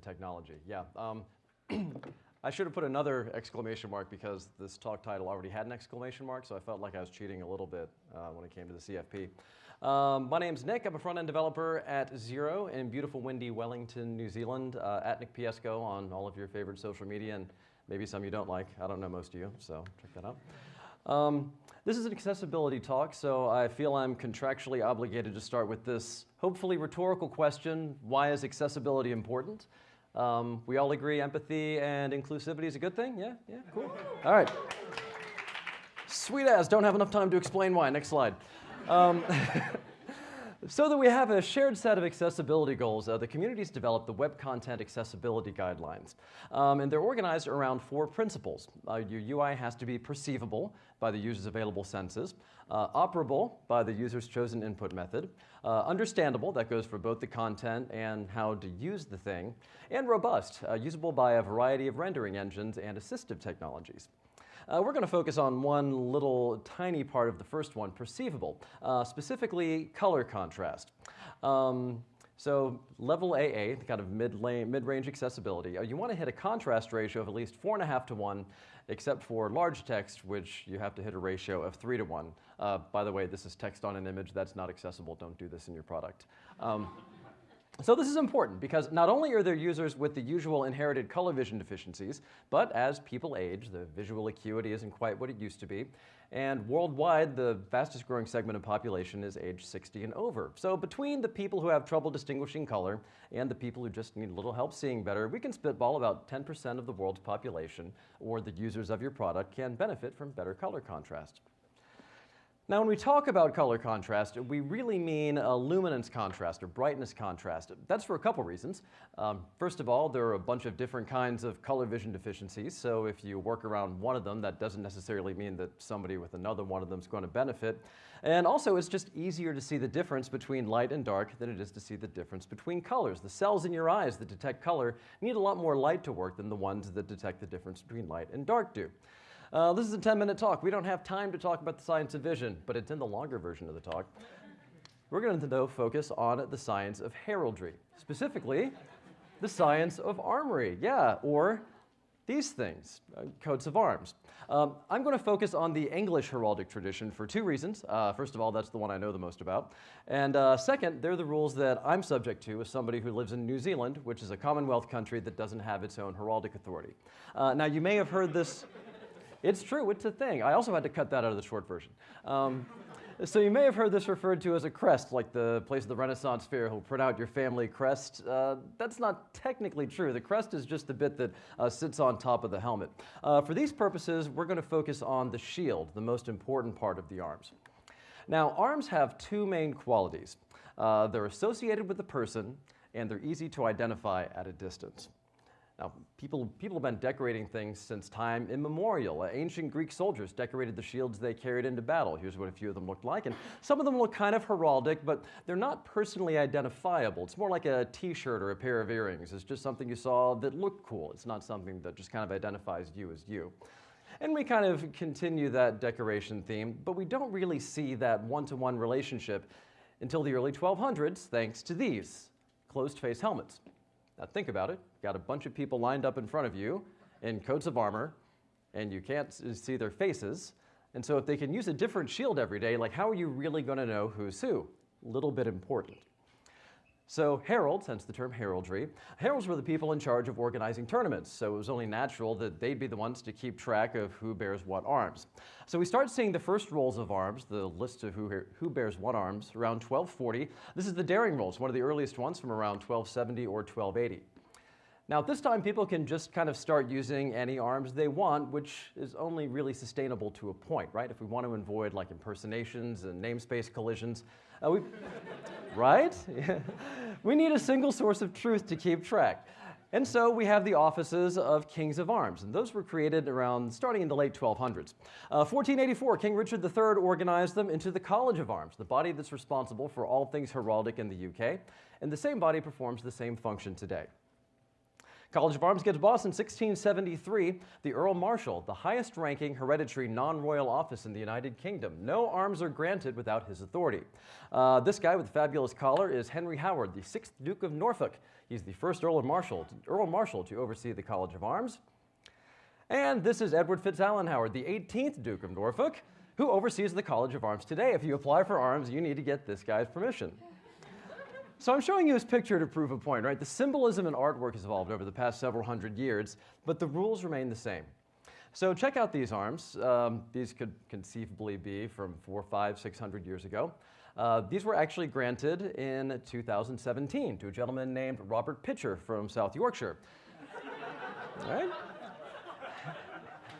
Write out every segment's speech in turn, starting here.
technology. Yeah. Um, I should have put another exclamation mark because this talk title already had an exclamation mark, so I felt like I was cheating a little bit uh, when it came to the CFP. Um, my name's Nick. I'm a front-end developer at Xero in beautiful, windy Wellington, New Zealand, uh, at Nick Piesco on all of your favorite social media, and maybe some you don't like. I don't know most of you, so check that out. Um, this is an accessibility talk, so I feel I'm contractually obligated to start with this hopefully rhetorical question, why is accessibility important? Um, we all agree empathy and inclusivity is a good thing? Yeah, yeah, cool. All right. Sweet as, don't have enough time to explain why. Next slide. Um, so that we have a shared set of accessibility goals, uh, the community's developed the Web Content Accessibility Guidelines. Um, and they're organized around four principles. Uh, your UI has to be perceivable by the user's available senses, uh, operable by the user's chosen input method, uh, understandable, that goes for both the content and how to use the thing, and robust, uh, usable by a variety of rendering engines and assistive technologies. Uh, we're going to focus on one little tiny part of the first one, perceivable, uh, specifically color contrast. Um, so level AA, the kind of mid-range mid accessibility, uh, you want to hit a contrast ratio of at least four and a half to one, except for large text, which you have to hit a ratio of three to one. Uh, by the way, this is text on an image. That's not accessible. Don't do this in your product. Um, so this is important because not only are there users with the usual inherited color vision deficiencies, but as people age, the visual acuity isn't quite what it used to be. And worldwide, the fastest growing segment of population is age 60 and over. So between the people who have trouble distinguishing color and the people who just need a little help seeing better, we can spitball about 10% of the world's population or the users of your product can benefit from better color contrast. Now, when we talk about color contrast, we really mean a luminance contrast or brightness contrast. That's for a couple reasons. Um, first of all, there are a bunch of different kinds of color vision deficiencies, so if you work around one of them, that doesn't necessarily mean that somebody with another one of them is going to benefit. And also, it's just easier to see the difference between light and dark than it is to see the difference between colors. The cells in your eyes that detect color need a lot more light to work than the ones that detect the difference between light and dark do. Uh, this is a 10 minute talk. We don't have time to talk about the science of vision, but it's in the longer version of the talk. We're going to though focus on the science of heraldry, specifically the science of armory, yeah, or these things, uh, coats of arms. Um, I'm going to focus on the English heraldic tradition for two reasons. Uh, first of all, that's the one I know the most about. And uh, second, they're the rules that I'm subject to as somebody who lives in New Zealand, which is a Commonwealth country that doesn't have its own heraldic authority. Uh, now, you may have heard this it's true, it's a thing. I also had to cut that out of the short version. Um, so you may have heard this referred to as a crest, like the place of the Renaissance fair who'll print out your family crest. Uh, that's not technically true. The crest is just the bit that uh, sits on top of the helmet. Uh, for these purposes, we're going to focus on the shield, the most important part of the arms. Now, arms have two main qualities. Uh, they're associated with the person, and they're easy to identify at a distance. Now, people, people have been decorating things since time immemorial. Uh, ancient Greek soldiers decorated the shields they carried into battle. Here's what a few of them looked like. And some of them look kind of heraldic, but they're not personally identifiable. It's more like a t-shirt or a pair of earrings. It's just something you saw that looked cool. It's not something that just kind of identifies you as you. And we kind of continue that decoration theme, but we don't really see that one-to-one -one relationship until the early 1200s, thanks to these closed-face helmets. Now think about it. You've Got a bunch of people lined up in front of you in coats of armor, and you can't see their faces. And so if they can use a different shield every day, like how are you really going to know who's who? Little bit important. So heralds, hence the term heraldry, heralds were the people in charge of organizing tournaments, so it was only natural that they'd be the ones to keep track of who bears what arms. So we start seeing the first rolls of arms, the list of who, who bears what arms, around 1240. This is the Dering rolls, one of the earliest ones from around 1270 or 1280. Now at this time, people can just kind of start using any arms they want, which is only really sustainable to a point, right? If we want to avoid like impersonations and namespace collisions, uh, we, right? we need a single source of truth to keep track. And so we have the offices of kings of arms, and those were created around starting in the late 1200s. Uh, 1484, King Richard III organized them into the College of Arms, the body that's responsible for all things heraldic in the UK, and the same body performs the same function today. College of Arms gets boss in 1673, the Earl Marshal, the highest ranking hereditary non royal office in the United Kingdom. No arms are granted without his authority. Uh, this guy with the fabulous collar is Henry Howard, the 6th Duke of Norfolk. He's the first Earl Marshal, Earl Marshal to oversee the College of Arms. And this is Edward FitzAlan Howard, the 18th Duke of Norfolk, who oversees the College of Arms today. If you apply for arms, you need to get this guy's permission. So I'm showing you this picture to prove a point, right? The symbolism in artwork has evolved over the past several hundred years, but the rules remain the same. So check out these arms. Um, these could conceivably be from four, five, six hundred years ago. Uh, these were actually granted in 2017 to a gentleman named Robert Pitcher from South Yorkshire. right?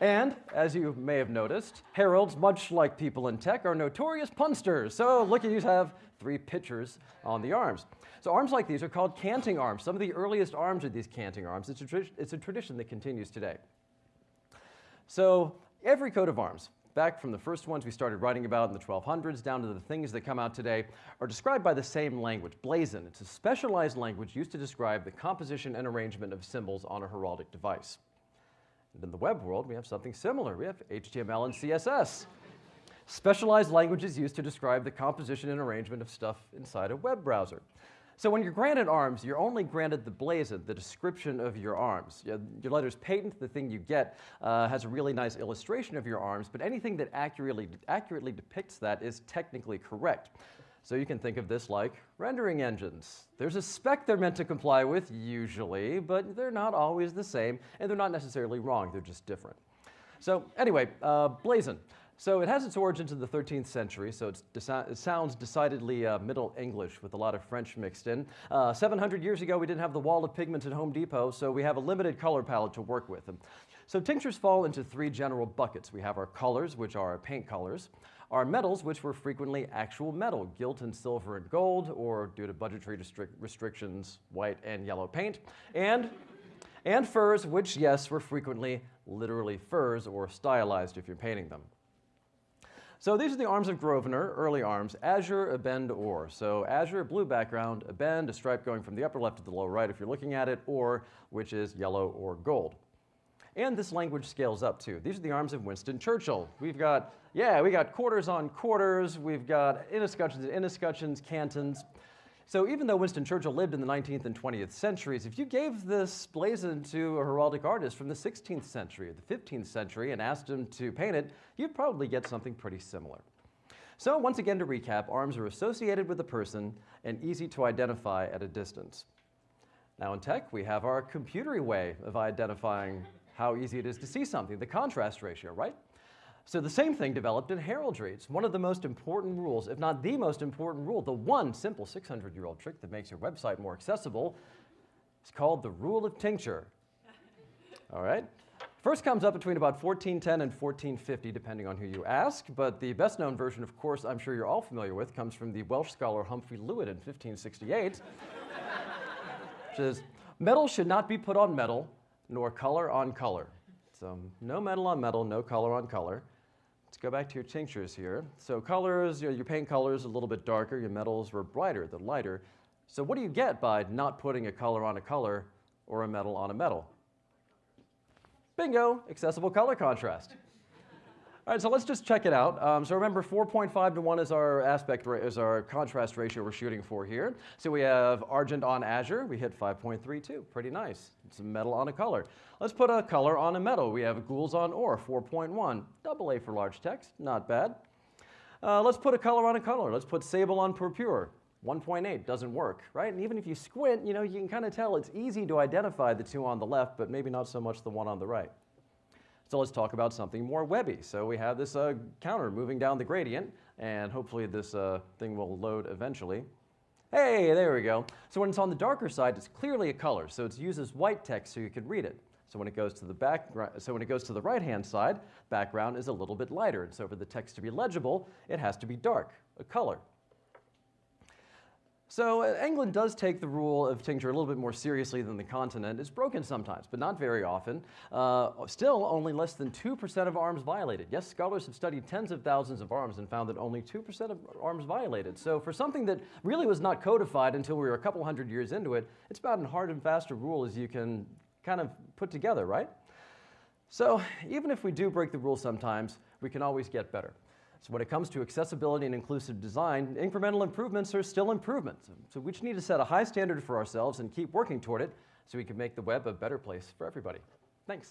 And as you may have noticed, heralds, much like people in tech, are notorious punsters. So look at you have three pitchers on the arms. So arms like these are called canting arms. Some of the earliest arms are these canting arms. It's a, it's a tradition that continues today. So every coat of arms, back from the first ones we started writing about in the 1200s down to the things that come out today, are described by the same language, blazon. It's a specialized language used to describe the composition and arrangement of symbols on a heraldic device. And in the web world, we have something similar. We have HTML and CSS. Specialized languages used to describe the composition and arrangement of stuff inside a web browser. So when you're granted arms, you're only granted the blazon, the description of your arms. Your letter's patent, the thing you get, uh, has a really nice illustration of your arms, but anything that accurately, accurately depicts that is technically correct. So you can think of this like rendering engines. There's a spec they're meant to comply with, usually, but they're not always the same, and they're not necessarily wrong, they're just different. So anyway, uh, blazon. So it has its origins in the 13th century, so it sounds decidedly uh, Middle English with a lot of French mixed in. Uh, 700 years ago, we didn't have the wall of pigments at Home Depot, so we have a limited color palette to work with. So tinctures fall into three general buckets. We have our colors, which are our paint colors are metals which were frequently actual metal, gilt and silver and gold, or due to budgetary restrictions, white and yellow paint, and, and furs, which, yes, were frequently literally furs or stylized if you're painting them. So these are the arms of Grosvenor, early arms, azure, a bend, or. So azure, blue background, a bend, a stripe going from the upper left to the lower right if you're looking at it, or, which is yellow or gold. And this language scales up too. These are the arms of Winston Churchill. We've got yeah, we got quarters on quarters, we've got inescutcheons inescutcheons, cantons. So even though Winston Churchill lived in the 19th and 20th centuries, if you gave this blazon to a heraldic artist from the 16th century or the 15th century and asked him to paint it, you'd probably get something pretty similar. So once again to recap, arms are associated with a person and easy to identify at a distance. Now in tech, we have our computery way of identifying how easy it is to see something, the contrast ratio, right? So the same thing developed in heraldry. It's one of the most important rules, if not the most important rule, the one simple 600-year-old trick that makes your website more accessible. It's called the rule of tincture. All right? First comes up between about 1410 and 1450, depending on who you ask, but the best known version, of course, I'm sure you're all familiar with, comes from the Welsh scholar Humphrey Llwyd in 1568, which is, metal should not be put on metal, nor color on color. So no metal on metal, no color on color. Let's go back to your tinctures here. So colors, you know, your paint colors a little bit darker, your metals were brighter, the lighter. So what do you get by not putting a color on a color or a metal on a metal? Bingo, accessible color contrast. All right, so let's just check it out. Um, so remember, 4.5 to 1 is our aspect is our contrast ratio we're shooting for here. So we have argent on azure. We hit 5.32. Pretty nice. It's a metal on a color. Let's put a color on a metal. We have gules on or, 4.1. Double A for large text. Not bad. Uh, let's put a color on a color. Let's put sable on purpure. 1.8 doesn't work, right? And even if you squint, you know, you can kind of tell it's easy to identify the two on the left, but maybe not so much the one on the right. So let's talk about something more webby. So we have this uh, counter moving down the gradient, and hopefully this uh, thing will load eventually. Hey, there we go. So when it's on the darker side, it's clearly a color, so it uses white text so you can read it. So when it goes to the back, so when it goes to the right-hand side, background is a little bit lighter, and so for the text to be legible, it has to be dark, a color. So uh, England does take the rule of tincture a little bit more seriously than the continent. It's broken sometimes, but not very often. Uh, still, only less than 2% of arms violated. Yes, scholars have studied tens of thousands of arms and found that only 2% of arms violated. So for something that really was not codified until we were a couple hundred years into it, it's about as hard and fast a rule as you can kind of put together, right? So even if we do break the rule sometimes, we can always get better. So when it comes to accessibility and inclusive design, incremental improvements are still improvements. So we just need to set a high standard for ourselves and keep working toward it so we can make the web a better place for everybody. Thanks.